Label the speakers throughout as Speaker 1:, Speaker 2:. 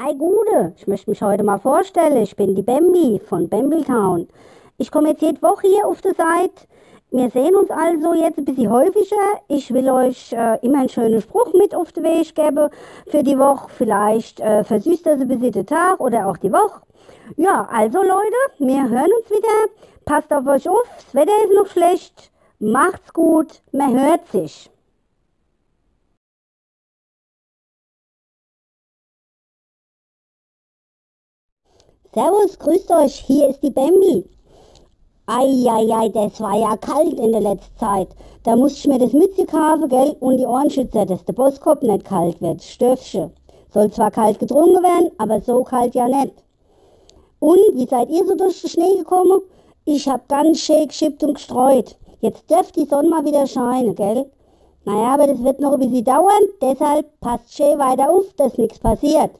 Speaker 1: Ei Gude, ich möchte mich heute mal vorstellen. Ich bin die Bambi von Bambletown. Ich komme jetzt jede Woche hier auf der Seite. Wir sehen uns also jetzt ein bisschen häufiger. Ich will euch äh, immer einen schönen Spruch mit auf den Weg geben für die Woche. Vielleicht äh, versüßt das ein bisschen den Tag oder auch die Woche. Ja, also Leute, wir hören uns wieder. Passt auf euch auf, das Wetter ist noch schlecht. Macht's gut, man hört sich. Servus, grüßt euch, hier ist die Bambi. Eieiei, das war ja kalt in der letzten Zeit. Da musste ich mir das Mütze kaufen, gell, und die Ohrenschützer, dass der Bosskopf nicht kalt wird, Stöfchen. Soll zwar kalt getrunken werden, aber so kalt ja nicht. Und, wie seid ihr so durch den Schnee gekommen? Ich hab ganz schön geschippt und gestreut. Jetzt dürft die Sonne mal wieder scheinen, gell? Naja, aber das wird noch ein bisschen dauern, deshalb passt schön weiter auf, dass nichts passiert.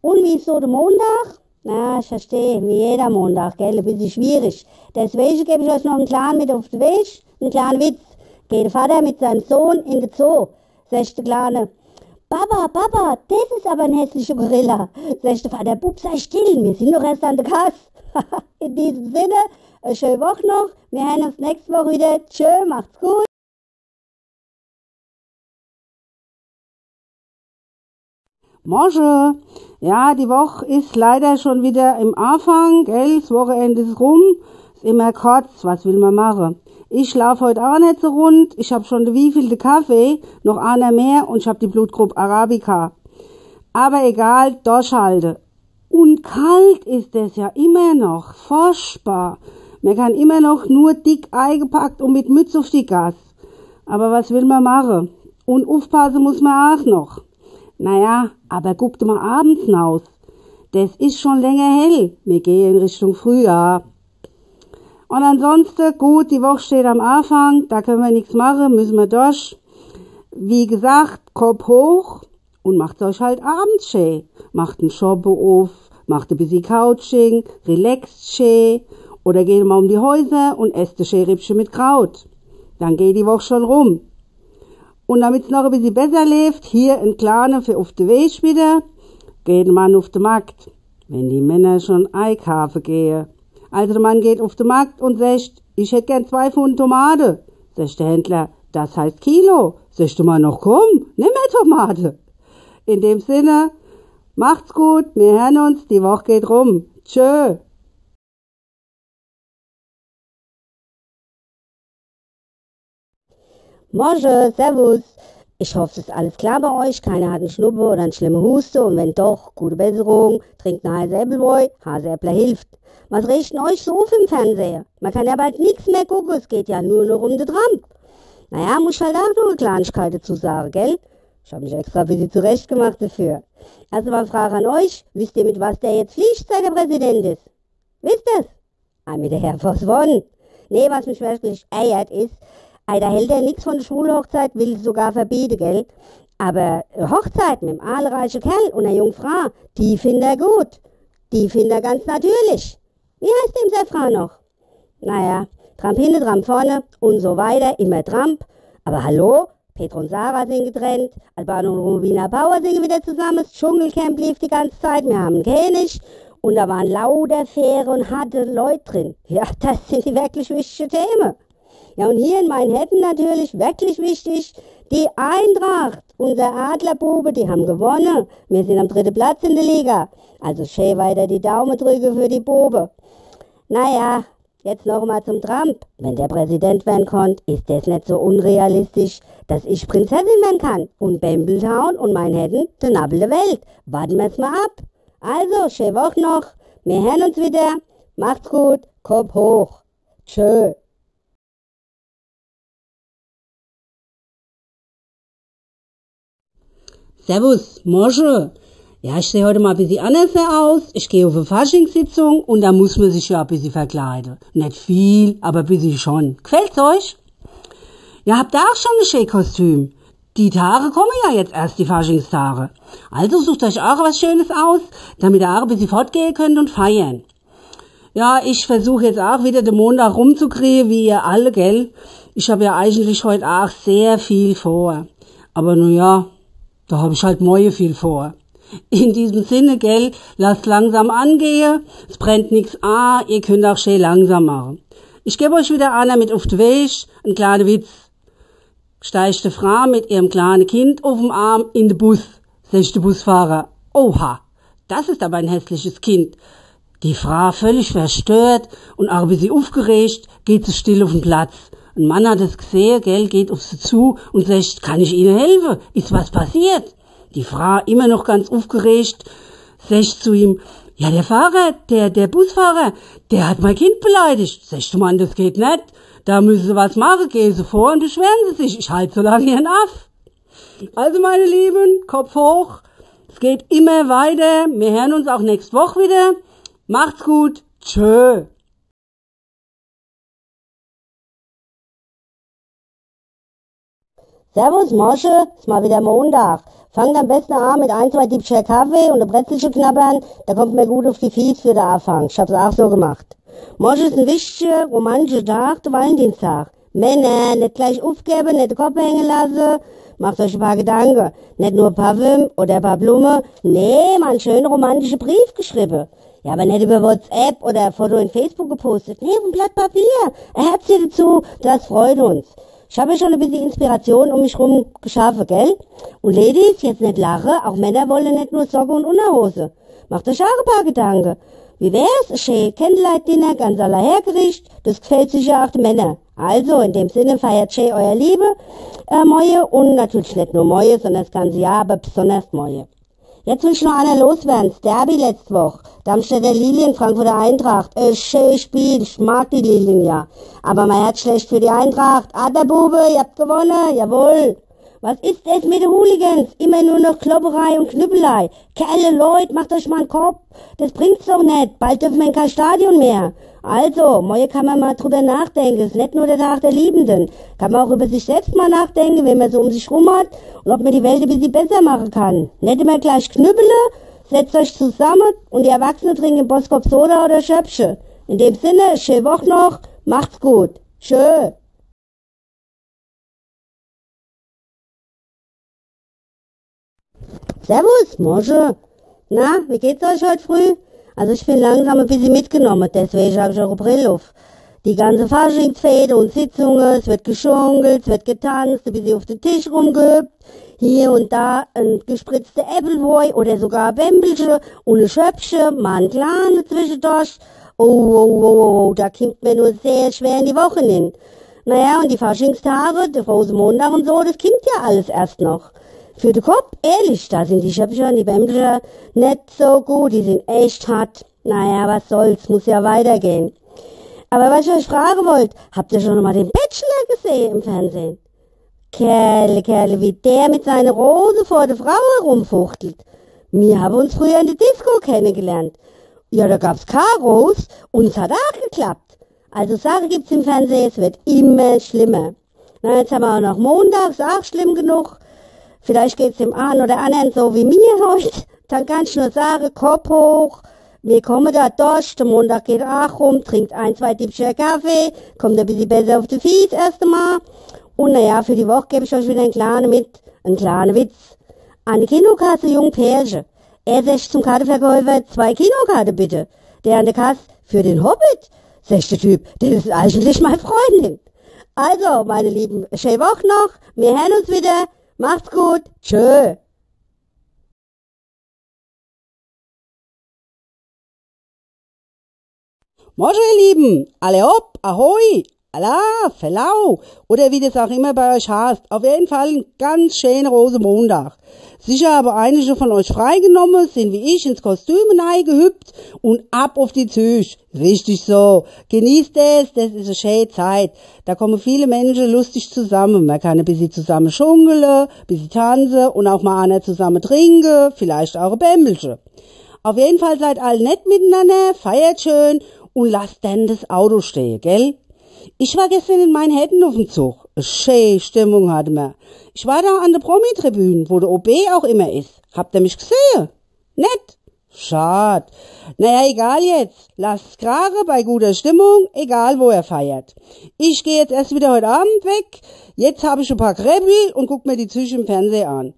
Speaker 1: Und wie ist so der Montag? Na, ich verstehe, wie jeder Montag, gell, ein bisschen schwierig. Deswegen gebe ich euch noch einen kleinen mit auf den Weg, einen kleinen Witz. Geht der Vater mit seinem Sohn in den Zoo, sagt der Kleine. Papa, Papa, das ist aber ein hässlicher Gorilla. Sagt der Vater, Bub, sei still, wir sind doch erst an der Kasse. in diesem Sinne, eine schöne Woche noch. Wir hören uns nächste Woche wieder. Tschö, macht's gut.
Speaker 2: Morgen. Ja, die Woche ist leider schon wieder im Anfang, gell? Das Wochenende ist rum. Ist immer kurz, was will man machen? Ich schlafe heute auch nicht so rund. Ich hab schon wievielte Kaffee, noch einer mehr und ich hab die Blutgruppe Arabica. Aber egal, durchhalte. Und kalt ist es ja immer noch, furchtbar. Man kann immer noch nur dick eingepackt und mit Mütze auf die Gas. Aber was will man machen? Und aufpassen muss man auch noch. Naja, aber guckt mal abends hinaus. Das ist schon länger hell. Wir gehen in Richtung Frühjahr. Und ansonsten, gut, die Woche steht am Anfang, da können wir nichts machen, müssen wir durch. Wie gesagt, Kopf hoch und macht euch halt abends schön. Macht einen Shoppe auf, macht ein bisschen Couching, relaxt schön oder geht mal um die Häuser und esst ein Schärippchen mit Kraut. Dann geht die Woche schon rum. Und damit's noch ein bisschen besser lebt, hier ein kleiner für auf de Weg wieder, geht man auf den Markt, wenn die Männer schon einkaufen gehen. Also der Mann geht auf den Markt und sagt, ich hätte gern zwei Pfund Tomate. Sagt der Händler, das heißt Kilo. Sagt der Mann noch, komm, nimm mehr Tomate. In dem Sinne, macht's gut, wir hören uns, die Woche geht rum. Tschö.
Speaker 1: Morgen, Servus. Ich hoffe, es ist alles klar bei euch. Keiner hat einen Schnuppe oder eine schlimme Huste. Und wenn doch, gute Besserung. Trinkt einen heißen Äppelbräu. Haseäppler hilft. Was riecht denn euch so auf im Fernseher? Man kann ja bald nichts mehr gucken. Es geht ja nur noch um den Trump. Naja, muss ich halt auch noch eine Kleinigkeit dazu sagen, gell? Ich habe mich extra ein bisschen zurechtgemacht dafür. Also mal Frage an euch. Wisst ihr, mit was der jetzt fliegt, seit er Präsident ist? Wisst ihr's? Ah, mit der Force One. Nee, was mich wirklich ärgert ist, da hält er nix von der Schulhochzeit, will sogar verbieten, gell? Aber Hochzeit mit einem aalreichen Kerl und einer Jungfrau, die findet er gut. Die findet er ganz natürlich. Wie heißt dem seine Frau noch? Naja, Tramp hinten, Tramp vorne und so weiter, immer Tramp. Aber hallo, Petro und Sarah sind getrennt, Albano und Rubina Bauer sind wieder zusammen, das Dschungelcamp lief die ganze Zeit, wir haben König und da waren lauter faire und harte Leute drin. Ja, das sind die wirklich wichtigen Themen. Ja, und hier in Manhattan natürlich wirklich wichtig, die Eintracht, unser Adlerbube, die haben gewonnen. Wir sind am dritten Platz in der Liga. Also schön weiter die Daumen drücke für die Bube. Naja, jetzt noch mal zum Trump. Wenn der Präsident werden konnte, ist das nicht so unrealistisch, dass ich Prinzessin werden kann. Und Bambletown und Manhattan, der Nabel der Welt. Warten wir's mal ab. Also, schöne Woche noch. Wir hören uns wieder. Macht's gut. Kopf hoch. Tschö.
Speaker 2: Servus, Mosche. Ja, ich sehe heute mal ein bisschen anders aus. Ich gehe auf eine Faschingssitzung und da muss man sich ja ein bisschen verkleiden. Nicht viel, aber ein bisschen schon. Gefällt's euch? Ja, habt ihr auch schon ein Schäkostüm? Die Tage kommen ja jetzt erst, die Faschingstage. Also sucht euch auch was Schönes aus, damit ihr auch ein bisschen fortgehen könnt und feiern. Ja, ich versuche jetzt auch wieder den Montag rumzukriegen, wie ihr alle, gell? Ich habe ja eigentlich heute auch sehr viel vor. Aber nun ja, da hab ich halt morgen viel vor. In diesem Sinne, gell, lasst langsam angehen, es brennt nix an, ihr könnt auch schön langsam machen. Ich gebe euch wieder einer mit auf den Weg, ein kleiner Witz. Steigt die Frau mit ihrem kleinen Kind auf dem Arm in den Bus, sagt der Busfahrer. Oha, das ist aber ein hässliches Kind. Die Frau völlig verstört und auch wie sie aufgeregt, geht sie still auf den Platz. Ein Mann hat es gesehen, gell, geht auf sie zu und sagt, kann ich Ihnen helfen? Ist was passiert? Die Frau, immer noch ganz aufgeregt, sagt zu ihm, ja, der Fahrer, der, der Busfahrer, der hat mein Kind beleidigt. Sagst du, Mann, das geht nicht. Da müssen Sie was machen, gehen Sie vor und beschweren Sie sich. Ich halte so lange Ihren Aff. Also, meine Lieben, Kopf hoch. Es geht immer weiter. Wir hören uns auch nächste Woche wieder. Macht's gut. Tschö.
Speaker 1: Servus, Mosche, ist mal wieder Montag. Fangt am besten an mit ein, zwei Diebscher Kaffee und ein Brezelchen knabbern, da kommt mir gut auf die Fies für den Anfang. Ich hab's auch so gemacht. Morgen ist ein wichtiger, romantischer Tag, der Valentinstag. Männer, nicht gleich aufgeben, nicht den Kopf hängen lassen. Macht euch ein paar Gedanken. Nicht nur ein paar Wim oder ein paar Blumen. Nee, mal einen schönen romantischen Brief geschrieben. Ja, aber nicht über WhatsApp oder ein Foto in Facebook gepostet. Nee, ein Blatt Papier. Ein Herzchen dazu, das freut uns. Ich habe schon ein bisschen Inspiration um mich rum geschaffen, gell? Und Ladies, jetzt nicht lachen, auch Männer wollen nicht nur Socke und Unterhose. Macht euch auch ein paar Gedanken. Wie wär's? Ein schön Candlelight-Dinner, ganz aller Hergericht. Das gefällt sicher auch den Männern. Also, in dem Sinne feiert schön euer Liebe, äh, Moje. Und natürlich nicht nur Moje, sondern das ganze Jahr, aber besonders Moje. Jetzt will ich noch einer loswerden. Derby letzte Woche. Darmstädter Lilien, Frankfurter Eintracht. Äh, schön Spiel. Ich mag die Lilien ja. Aber mein Herz schlecht für die Eintracht. Ah, der Bube, ihr habt gewonnen. Jawohl. Was ist es mit den Hooligans? Immer nur noch Klopperei und Knüppelei. Kerle, Leute, macht euch mal einen Kopf. Das bringt's doch nicht. Bald dürfen wir in kein Stadion mehr. Also, morgen kann man mal drüber nachdenken. Ist nicht nur der Tag der Liebenden. Kann man auch über sich selbst mal nachdenken, wenn man so um sich rum hat und ob man die Welt ein bisschen besser machen kann. Nicht immer gleich knüppele, setzt euch zusammen und die Erwachsenen trinken Boskop Soda oder Schöpfche. In dem Sinne, schöne Woche noch, macht's gut. Tschö. Servus, Mosche. Na, wie geht's euch heute früh? Also ich bin langsam ein bisschen mitgenommen, deswegen habe ich auch eine Brille auf. Die ganze Faschingsfäde und Sitzungen, es wird geschunkelt, es wird getanzt, ein bisschen auf den Tisch rumgehüpft, hier und da ein gespritzter Appleboy oder sogar ein Bämbelchen und ein Schöpfchen, mal ein Kleine zwischendurch. Oh, oh, oh, oh, oh, da kommt mir nur sehr schwer in die Woche hin. Naja, und die Faschingstage, der Rosenmontag und so, das kommt ja alles erst noch. Für den Kopf, ehrlich, da sind die Schöpfchen die Bämbelchen nicht so gut, die sind echt hart. Naja, was soll's, muss ja weitergehen. Aber was ich euch fragen wollt, habt ihr schon mal den Bachelor gesehen im Fernsehen? Kerle, Kerle, wie der mit seiner Rose vor der Frau herumfuchtelt. Wir haben uns früher in der Disco kennengelernt. Ja, da gab's Karos und es hat auch geklappt. Also Sache gibt's im Fernsehen, es wird immer schlimmer. Na, jetzt haben wir auch noch montags, auch schlimm genug. Vielleicht geht's dem einen oder anderen so wie mir heute. Dann kann ich nur sagen, Kopf hoch. Wir kommen da durch, der Montag geht auch rum, trinkt ein, zwei Tippscher Kaffee, kommt ein bisschen besser auf die Fies erst einmal. Und naja, für die Woche gebe ich euch wieder einen kleinen mit, einen kleinen Witz. Der Kinokasse jung Pärchen. Er sagt zum Kartenverkäufer, zwei Kinokarte bitte. Der an der Kasse, für den Hobbit, sagt der Typ, das ist eigentlich meine Freundin. Also, meine Lieben, schöne Woche noch, wir hören uns wieder. Macht's gut. Tschö.
Speaker 2: Moin, ihr Lieben. Alle hopp, ahoi, Allah, Verlau. Oder wie das auch immer bei euch heißt. Auf jeden Fall ein ganz schöner Rosenmontag. Sicher aber einige von euch freigenommen, sind wie ich ins Kostüm gehüpft und ab auf die Züge. Richtig so. Genießt es, das ist eine schöne Zeit. Da kommen viele Menschen lustig zusammen. Man kann ein bisschen zusammen schunkeln, ein bisschen tanzen und auch mal einer zusammen trinken, vielleicht auch ein Bämbelchen. Auf jeden Fall seid alle nett miteinander, feiert schön und lasst dann das Auto stehen, gell? Ich war gestern in Manhattan auf dem Zug. Schöne Stimmung hatte man. Ich war da an der Promi-Tribüne, wo der OB auch immer ist. Habt ihr mich gesehen? Nett? Schad. Naja, egal jetzt. Lasst Krare bei guter Stimmung, egal wo er feiert. Ich gehe jetzt erst wieder heute Abend weg. Jetzt habe ich ein paar Krebel und guck mir die Züge im Fernsehen an.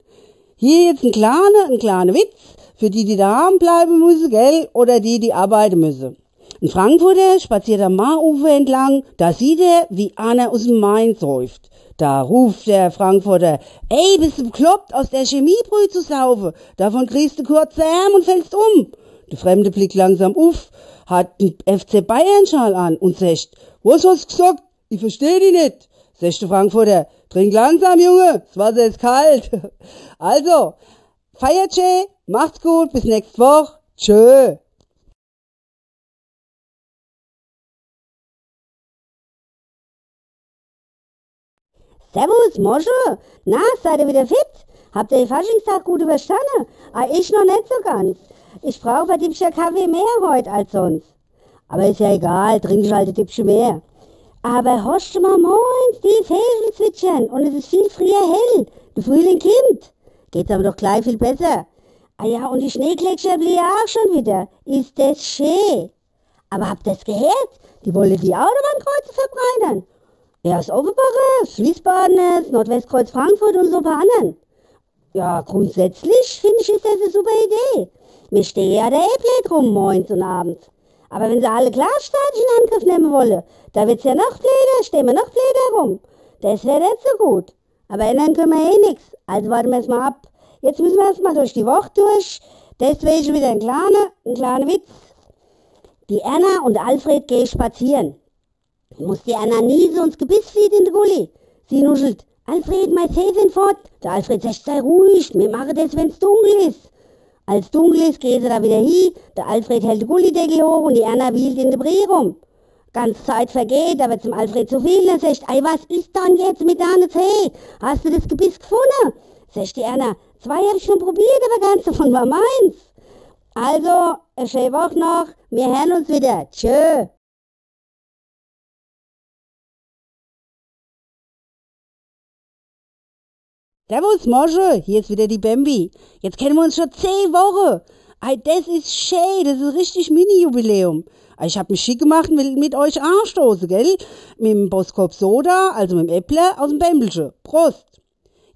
Speaker 2: Hier jetzt ein kleiner, ein kleiner Witz für die, die daheim bleiben müssen, gell, oder die, die arbeiten müssen. Ein Frankfurter spaziert am Maarufer entlang, da sieht er, wie einer aus dem Main säuft. Da ruft der Frankfurter, ey, bist du bekloppt, aus der Chemiebrühe zu saufen? Davon kriegst du kurze Arm und fällst um. Der Fremde blickt langsam auf, hat einen FC Bayern-Schal an und sagt, was hast du gesagt? Ich versteh dich nicht. Sagt der Frankfurter, trink langsam, Junge, das Wasser ist kalt. Also, feiert schön, macht's gut, bis nächste Woche. Tschö.
Speaker 1: Servus, Mosche. Na, seid ihr wieder fit? Habt ihr den Faschingstag gut überstanden? Ah, ich noch nicht so ganz. Ich brauche bei Dippscher Kaffee mehr heute als sonst. Aber ist ja egal, trink ich halt ein Dippchen mehr. Aber horcht mal moins, die Vögel zwitschern und es ist viel früher hell. Der Frühling kommt. Geht's aber doch gleich viel besser. Ah ja, und die Schneegletscher blieben auch schon wieder. Ist das schön. Aber habt ihr's gehört? Die wollen die Autobahnkreuze verbreitern. Erst Offenbacher, Wiesbaden, Nordwestkreuz Frankfurt und so ein paar anderen. Ja, grundsätzlich finde ich, ist das eine super Idee. Mir stehe ja der E-Plate rum morgens und abends. Aber wenn sie alle Glasstaaten in Angriff nehmen wollen, da wird's ja noch blöder, stehen wir noch blöder rum. Das wäre nicht so gut. Aber ändern können wir eh nix. Also warten wir erst mal ab. Jetzt müssen wir erst mal durch die Woche durch. Deswegen wieder ein kleiner, ein kleiner Witz. Die Erna und Alfred gehen spazieren. Muss die so ins Gebiss flieht in den Gully. Sie nuschelt. Alfred, mein Zeh fort. Der Alfred sagt, sei ruhig, wir machen das, wenn's dunkel ist. Als dunkel ist, geht sie da wieder hin. Der Alfred hält den Gullideckel hoch und die Anna wielt in der Brie rum. Ganz Zeit vergeht, aber zum Alfred zu viel. Er sagt, ei, was ist dann jetzt mit deiner Zeh? Hast du das Gebiss gefunden? Sagt die Anna, zwei hab ich schon probiert, aber ganz davon war meins. Also, eine schöne Woche noch. Wir hören uns wieder. Tschö.
Speaker 2: Servus, Mosche, hier ist wieder die Bambi. Jetzt kennen wir uns schon zehn Wochen. Ei, das ist schön, das ist richtig Mini-Jubiläum. Ich hab mich schick gemacht und will mit euch anstoßen, gell? Mit dem Boskop Soda, also mit dem Äpple aus dem Bämbelsche. Prost!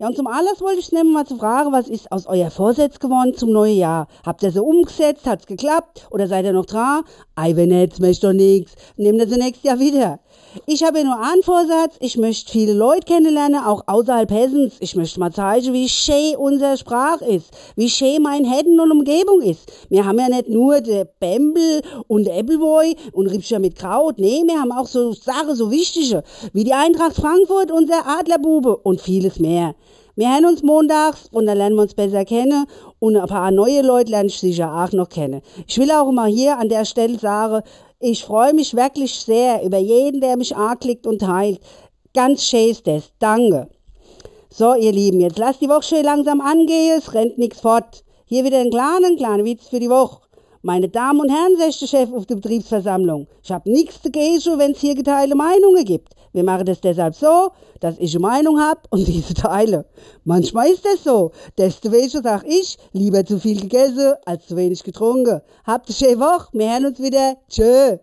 Speaker 2: Ja, und zum Anlass wollte ich nehmen, mal zu fragen, was ist aus euer Vorsatz geworden zum neuen Jahr? Habt ihr so umgesetzt? Hat's geklappt? Oder seid ihr noch dran? Ei, wenn nicht, möchte doch nix. Nehmt ihr sie nächstes Jahr wieder. Ich habe ja nur einen Vorsatz. Ich möchte viele Leute kennenlernen, auch außerhalb Hessens. Ich möchte mal zeigen, wie schön unsere Sprache ist, wie schön mein Hessen und Umgebung ist. Wir haben ja nicht nur der Bembel und Appleboy und Riebscher mit Kraut. Nee, wir haben auch so Sachen, so wichtige, wie die Eintracht Frankfurt, unser Adlerbube und vieles mehr. Wir hören uns montags und dann lernen wir uns besser kennen und ein paar neue Leute lernen ich sicher auch noch kennen. Ich will auch mal hier an der Stelle sagen, ich freue mich wirklich sehr über jeden, der mich anklickt und teilt. Ganz schön ist das. Danke. So, ihr Lieben, jetzt lasst die Woche schön langsam angehen, es rennt nichts fort. Hier wieder ein kleiner, kleiner Witz für die Woche. Meine Damen und Herren, der Chef auf der Betriebsversammlung, ich hab nichts dagegen, wenn es hier geteilte Meinungen gibt. Wir machen das deshalb so, dass ich eine Meinung hab und diese teile. Manchmal ist das so. Deswegen sag ich, lieber zu viel gegessen als zu wenig getrunken. Habt eine schöne Woche, wir hören uns wieder. Tschö.